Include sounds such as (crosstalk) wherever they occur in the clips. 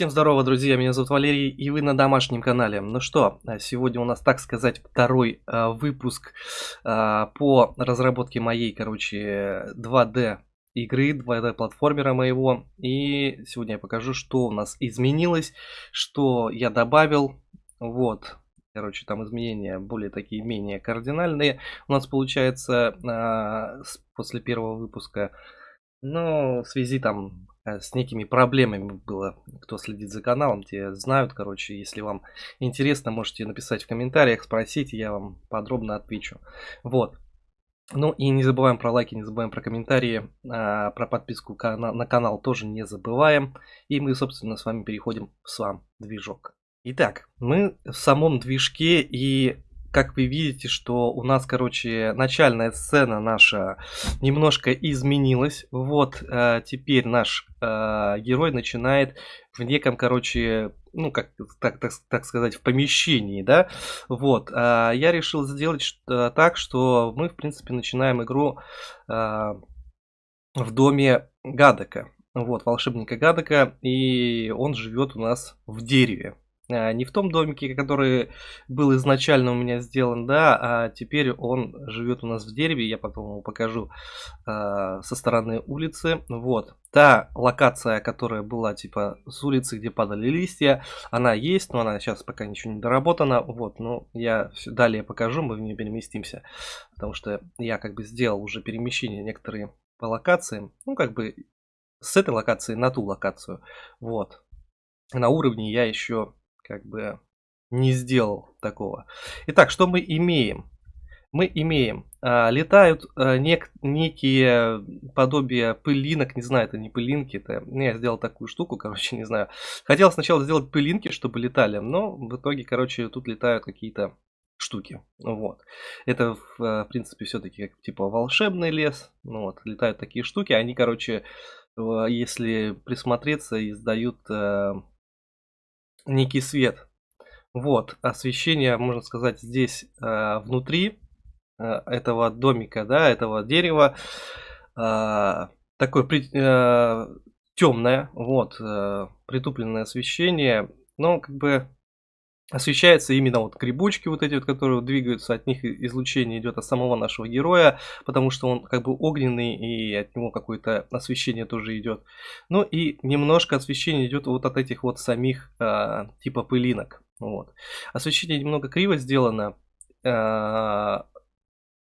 Всем здорово, друзья, меня зовут Валерий, и вы на домашнем канале. Ну что, а, сегодня у нас, так сказать, второй э, выпуск э, по разработке моей, короче, 2D игры, 2D платформера моего. И сегодня я покажу, что у нас изменилось, что я добавил. Вот, короче, там изменения более такие, менее кардинальные. У нас получается э, после первого выпуска, но в связи там Э, с некими проблемами было. Кто следит за каналом, те знают, короче. Если вам интересно, можете написать в комментариях, спросить, я вам подробно отвечу. Вот. Ну и не забываем про лайки, не забываем про комментарии, а, про подписку на канал тоже не забываем. И мы, собственно, с вами переходим в сам движок. Итак, мы в самом движке и как вы видите, что у нас, короче, начальная сцена наша немножко изменилась. Вот э, теперь наш э, герой начинает в неком, короче, ну, как так, так, так сказать, в помещении, да. Вот. Э, я решил сделать что, так, что мы, в принципе, начинаем игру э, в доме Гадека. Вот, волшебника Гадека, и он живет у нас в дереве. А, не в том домике, который был изначально у меня сделан, да, а теперь он живет у нас в дереве, я потом его покажу э, со стороны улицы. Вот, та локация, которая была типа с улицы, где падали листья, она есть, но она сейчас пока ничего не доработана, вот, но я далее покажу, мы в нее переместимся, потому что я как бы сделал уже перемещение некоторые по локациям, ну как бы с этой локации на ту локацию, вот. На уровне я еще как бы не сделал такого. Итак, что мы имеем? Мы имеем, а, летают а, нек, некие подобия пылинок, не знаю, это не пылинки, это ну, я сделал такую штуку, короче, не знаю. Хотел сначала сделать пылинки, чтобы летали, но в итоге, короче, тут летают какие-то штуки. Вот. Это, в, принципе, все-таки как типа волшебный лес. Ну, вот, летают такие штуки. Они, короче, если присмотреться, издают э, некий свет. Вот, освещение, можно сказать, здесь э, внутри э, этого домика, да, этого дерева, э, такое при, э, темное, вот, э, притупленное освещение, но как бы освещается именно вот грибочки вот эти вот, которые двигаются, от них излучение идет от самого нашего героя, потому что он как бы огненный и от него какое-то освещение тоже идет. Ну и немножко освещение идет вот от этих вот самих э, типа пылинок. Вот. Освещение немного криво сделано э, от,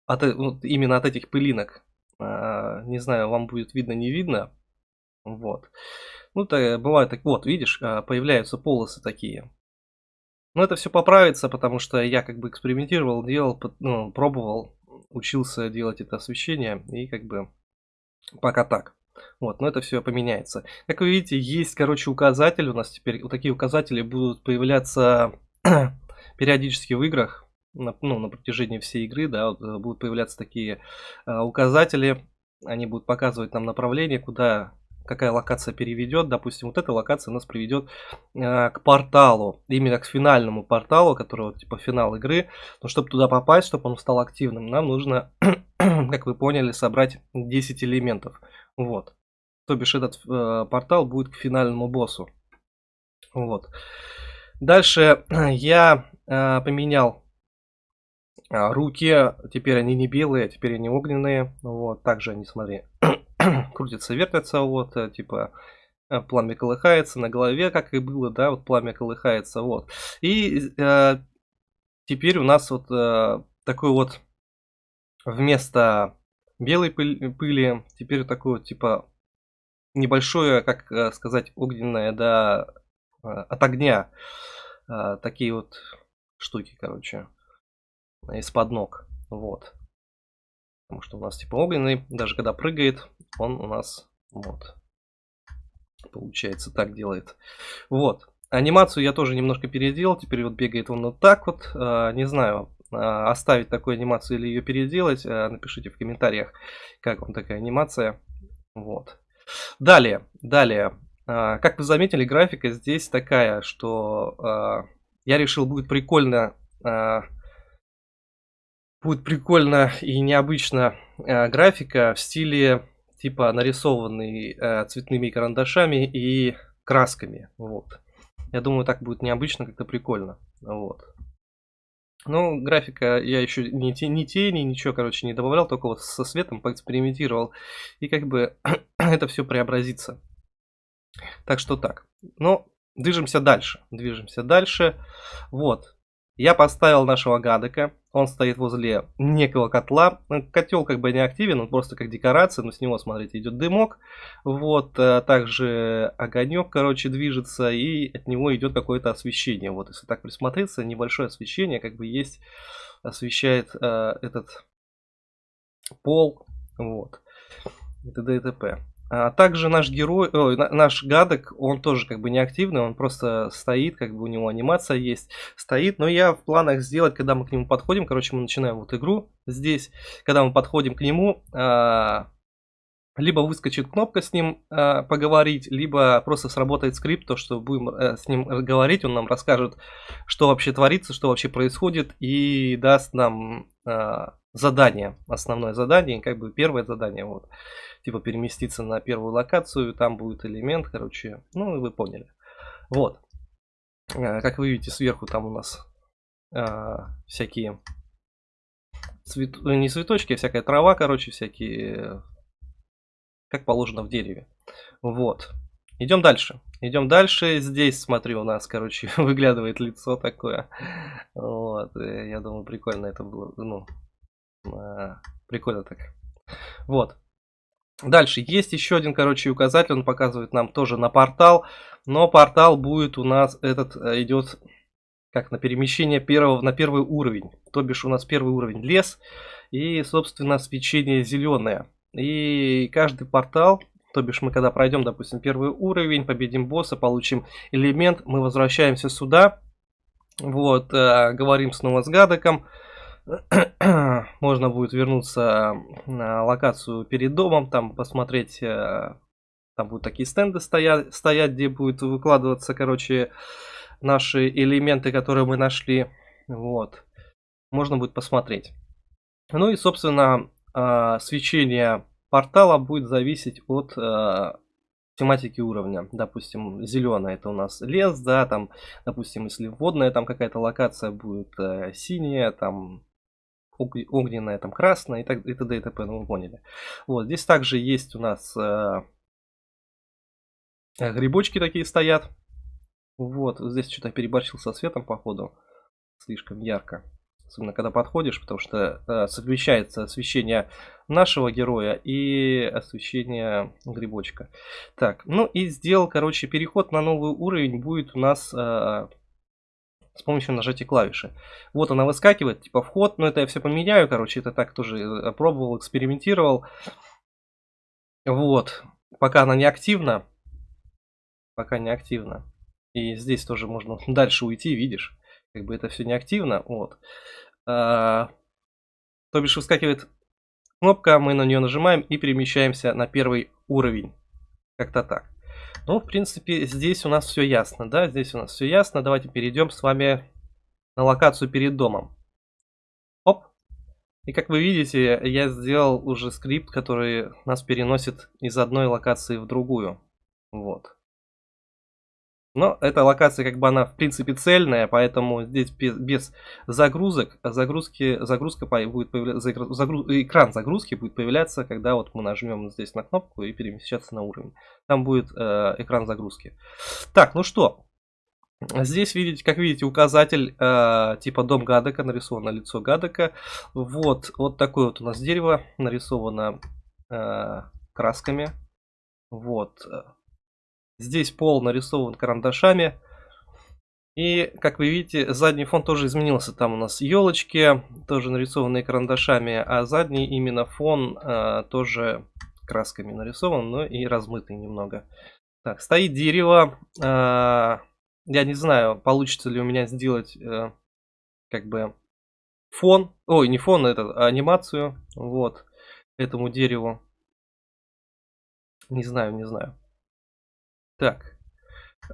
вот, именно от этих пылинок. Э, не знаю, вам будет видно, не видно. Вот. Ну, то бывает так, вот, видишь, появляются полосы такие. Но это все поправится, потому что я как бы экспериментировал, делал, ну, пробовал, учился делать это освещение, и как бы пока так. Вот, но это все поменяется. Как вы видите, есть, короче, указатель. У нас теперь вот такие указатели будут появляться (clears throat) периодически в играх. На, ну, на протяжении всей игры, да, вот, э, будут появляться такие э, указатели. Они будут показывать нам направление, куда какая локация переведет. Допустим, вот эта локация нас приведет э, к порталу, именно к финальному порталу, который вот, типа финал игры. Но чтобы туда попасть, чтобы он стал активным, нам нужно, (clears throat) как вы поняли, собрать 10 элементов. Вот. То бишь этот э, портал будет к финальному боссу. Вот. Дальше (clears throat) я э, поменял э, руки. Теперь они не белые, теперь они огненные. Вот. Также они, смотри, (clears throat) крутится, вертится, вот, э, типа, э, пламя колыхается на голове, как и было, да, вот пламя колыхается, вот. И э, теперь у нас вот э, такой вот вместо белой пыли, пыли теперь такое вот, типа, небольшое, как э, сказать, огненное, да, от огня. Э, такие вот штуки, короче, из-под ног, вот. Потому что у нас типа огненный, даже когда прыгает, он у нас вот. Получается, так делает. Вот. Анимацию я тоже немножко переделал. Теперь вот бегает он вот так вот. А, не знаю, а, оставить такую анимацию или ее переделать. А, напишите в комментариях, как вам такая анимация. Вот. Далее, далее. Как вы заметили, графика здесь такая, что я решил будет прикольно будет прикольно и необычно графика в стиле типа нарисованный э, цветными карандашами и красками. Вот. Я думаю, так будет необычно, как-то прикольно. Вот. Ну, графика я еще ни, ни тени, ничего, короче, не добавлял, только вот со светом поэкспериментировал. И как бы (clears throat) это все преобразится. Так что так. Ну, движемся дальше. Движемся дальше. Вот. Я поставил нашего гадека. Он стоит возле некого котла. Ну, котел как бы не активен, он просто как декорация, но с него, смотрите, идет дымок. Вот, э, также огонек, короче, движется, и от него идет какое-то освещение. Вот, если так присмотреться, небольшое освещение как бы есть, освещает э, этот пол. Вот, и т.д. и т.п. А также наш герой, ой, наш гадок, он тоже как бы не активный, он просто стоит, как бы у него анимация есть, стоит. Но я в планах сделать, когда мы к нему подходим, короче, мы начинаем вот игру здесь, когда мы подходим к нему, а, либо выскочит кнопка с ним а, поговорить, либо просто сработает скрипт, то что будем а, с ним говорить, он нам расскажет, что вообще творится, что вообще происходит, и даст нам а, задание, основное задание, как бы первое задание, вот типа переместиться на первую локацию, там будет элемент, короче, ну вы поняли. Вот. Э, как вы видите, сверху там у нас а, всякие цвет... Э, не цветочки, а всякая трава, короче, всякие, как положено в дереве. Вот. Идем дальше. Идем дальше. Здесь, смотрю, у нас, короче, (laughs) выглядывает лицо такое. Вот. Я думаю, прикольно это было. Ну, прикольно так. Вот. Дальше есть еще один, короче, указатель, он показывает нам тоже на портал, но портал будет у нас, этот э, идет как на перемещение первого, на первый уровень, то бишь у нас первый уровень лес и, собственно, свечение зеленое. И каждый портал, то бишь мы когда пройдем, допустим, первый уровень, победим босса, получим элемент, мы возвращаемся сюда, вот, э, говорим снова с гадоком, (clears throat) можно будет вернуться на локацию перед домом, там посмотреть, э, там будут такие стенды стоять, стоять где будет выкладываться, короче, наши элементы, которые мы нашли. Вот. Можно будет посмотреть. Ну и, собственно, свечение портала будет зависеть от э, тематики уровня. Допустим, зеленая это у нас лес, да, там, допустим, если водная там какая-то локация будет синяя, там огненная, там красная и, так, и т.д. и т.п. Ну, вы поняли. Вот, здесь также есть у нас э, грибочки такие стоят. Вот, здесь что-то переборщил со светом, походу. Слишком ярко. Особенно, когда подходишь, потому что э, совмещается освещение нашего героя и освещение грибочка. Так, ну и сделал, короче, переход на новый уровень будет у нас э, с помощью нажатия клавиши. Вот она выскакивает, типа вход, но это я все поменяю, короче, это так тоже э, пробовал, экспериментировал. Вот, пока она не активна, пока не активна. И здесь тоже можно (laughs) дальше уйти, видишь, как бы это все не активно, вот. А, то бишь выскакивает кнопка, мы на нее нажимаем и перемещаемся на первый уровень. Как-то так. Ну, в принципе, здесь у нас все ясно, да, здесь у нас все ясно. Давайте перейдем с вами на локацию перед домом. Оп. И как вы видите, я сделал уже скрипт, который нас переносит из одной локации в другую. Вот. Но эта локация как бы она в принципе цельная, поэтому здесь без, без загрузок, загрузки, загрузка будет появляться, загруз, экран загрузки будет появляться, когда вот мы нажмем здесь на кнопку и перемещаться на уровень. Там будет э, экран загрузки. Так, ну что, Здесь, видите, как видите, указатель э, типа дом Гадека, нарисовано лицо Гадека. Вот, вот такое вот у нас дерево нарисовано э, красками. Вот, Здесь пол нарисован карандашами. И, как вы видите, задний фон тоже изменился. Там у нас елочки, тоже нарисованные карандашами, а задний именно фон э, тоже красками нарисован, но и размытый немного. Так, стоит дерево. Э, я не знаю, получится ли у меня сделать э, как бы фон. Ой, не фон, это анимацию. Вот, этому дереву. Не знаю, не знаю. Так.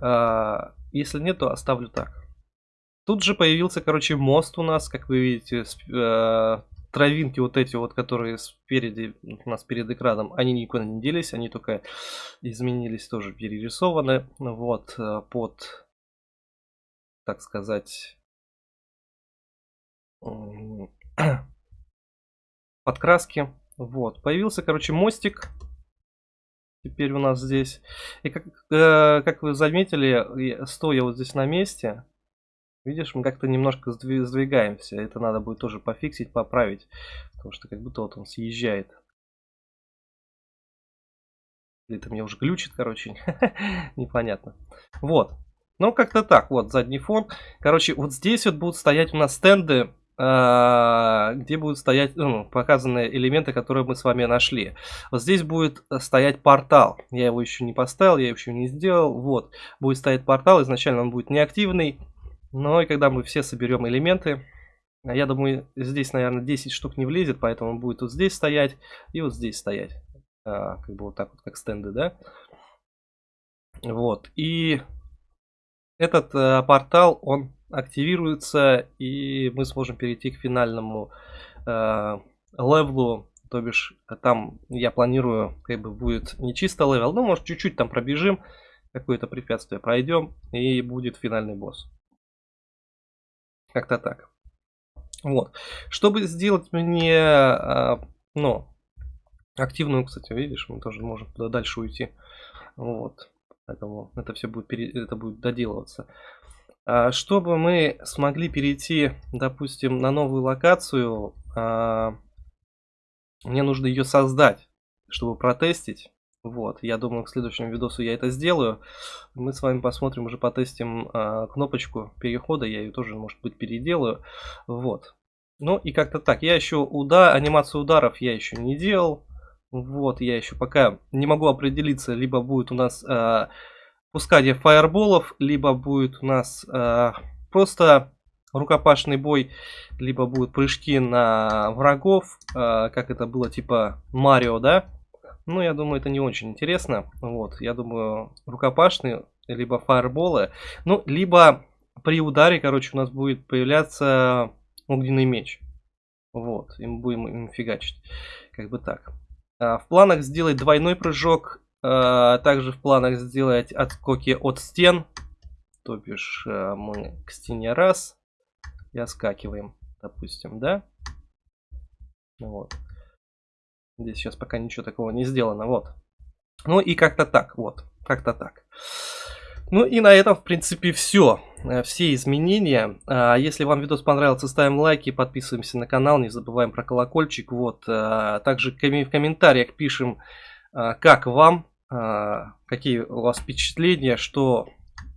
А, если нет, то оставлю так. Тут же появился, короче, мост у нас, как вы видите, с, э, травинки вот эти вот, которые спереди, у нас перед экраном, они никуда не делись, они только изменились, тоже перерисованы. Вот, э, под, так сказать, (clears throat) подкраски. Вот, появился, короче, мостик. Теперь у нас здесь. И как, э, как вы заметили, стоя вот здесь на месте, Видишь, мы как-то немножко сдвигаемся. Это надо будет тоже пофиксить, поправить. Потому что как будто вот он съезжает. Или это мне уже глючит, короче. (laughs) Непонятно. Вот. Ну, как-то так. Вот, задний фон. Короче, вот здесь вот будут стоять у нас стенды, где будут стоять ну, показаны элементы, которые мы с вами нашли. Вот здесь будет стоять портал. Я его еще не поставил, я еще не сделал. Вот, будет стоять портал. Изначально он будет неактивный. Но и когда мы все соберем элементы, а я думаю, здесь, наверное, 10 штук не влезет, поэтому он будет вот здесь стоять и вот здесь стоять. А, как бы вот так вот, как стенды, да? Вот. И этот а, портал, он активируется, и мы сможем перейти к финальному а, level у. То бишь, там я планирую, как бы будет не чисто level, но может чуть-чуть там пробежим, какое-то препятствие пройдем, и будет финальный босс. Как-то так. Вот. Чтобы сделать мне, а, ну, активную, кстати, видишь, мы тоже можем туда дальше уйти. Вот. Поэтому это все будет, это будет доделываться. А, чтобы мы смогли перейти, допустим, на новую локацию, а, мне нужно ее создать, чтобы протестить. Вот, я думаю, к следующему видосу я это сделаю. Мы с вами посмотрим, уже потестим э, кнопочку перехода. Я ее тоже, может быть, переделаю. Вот. Ну и как-то так. Я еще уда анимацию ударов я еще не делал. Вот, я еще пока не могу определиться. Либо будет у нас пускание фаерболов, либо будет у нас э, просто рукопашный бой, либо будут прыжки на врагов, э, как это было типа Марио, да? Ну, я думаю, это не очень интересно. Вот, я думаю, рукопашные, либо фаерболы. Ну, либо при ударе, короче, у нас будет появляться огненный меч. Вот, и мы будем им фигачить. Как бы так. А, в планах сделать двойной прыжок. А, также в планах сделать отскоки от стен. То бишь, а, мы к стене раз и оскакиваем, допустим, да? Вот. Здесь сейчас пока ничего такого не сделано, вот. Ну и как-то так, вот, как-то так. Ну и на этом, в принципе, все. Э, все изменения. Если вам видос понравился, ставим лайки, подписываемся на канал, не забываем про колокольчик. Вот. Также в комментариях пишем, как вам, какие у вас впечатления, что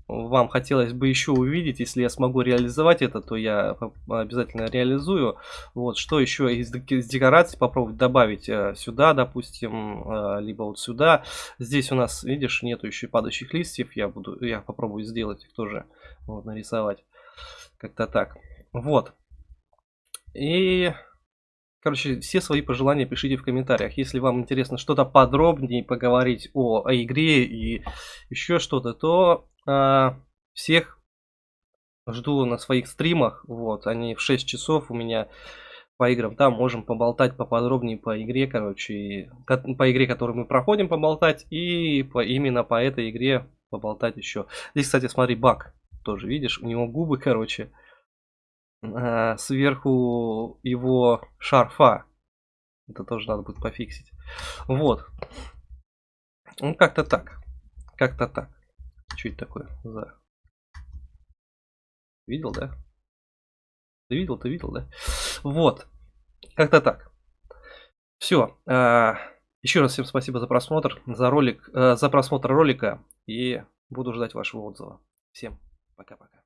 вам хотелось бы еще увидеть, если я смогу реализовать это, то я обязательно реализую. Вот, что еще из декораций попробовать добавить э, сюда, допустим, э, либо вот сюда. Здесь у нас, видишь, нету еще падающих листьев, я буду, я попробую сделать их тоже, вот, нарисовать. Как-то так. Вот. И... Короче, все свои пожелания пишите в комментариях. Если вам интересно что-то подробнее поговорить о, о игре и еще что-то, то а, всех жду на своих стримах. Вот, они в 6 часов у меня по играм. Там можем поболтать поподробнее по игре, короче, и, по игре, которую мы проходим, поболтать, и по, именно по этой игре поболтать еще. Здесь, кстати, смотри, баг тоже, видишь, у него губы, короче, а, сверху его шарфа. Это тоже надо будет пофиксить. Вот. Ну, как-то так. Как-то так. Это такое за... Видел, да? Ты видел, ты видел, да? Вот. Как-то так. Все. А, еще раз всем спасибо за просмотр, за ролик, э, за просмотр ролика. И буду ждать вашего отзыва. Всем пока-пока.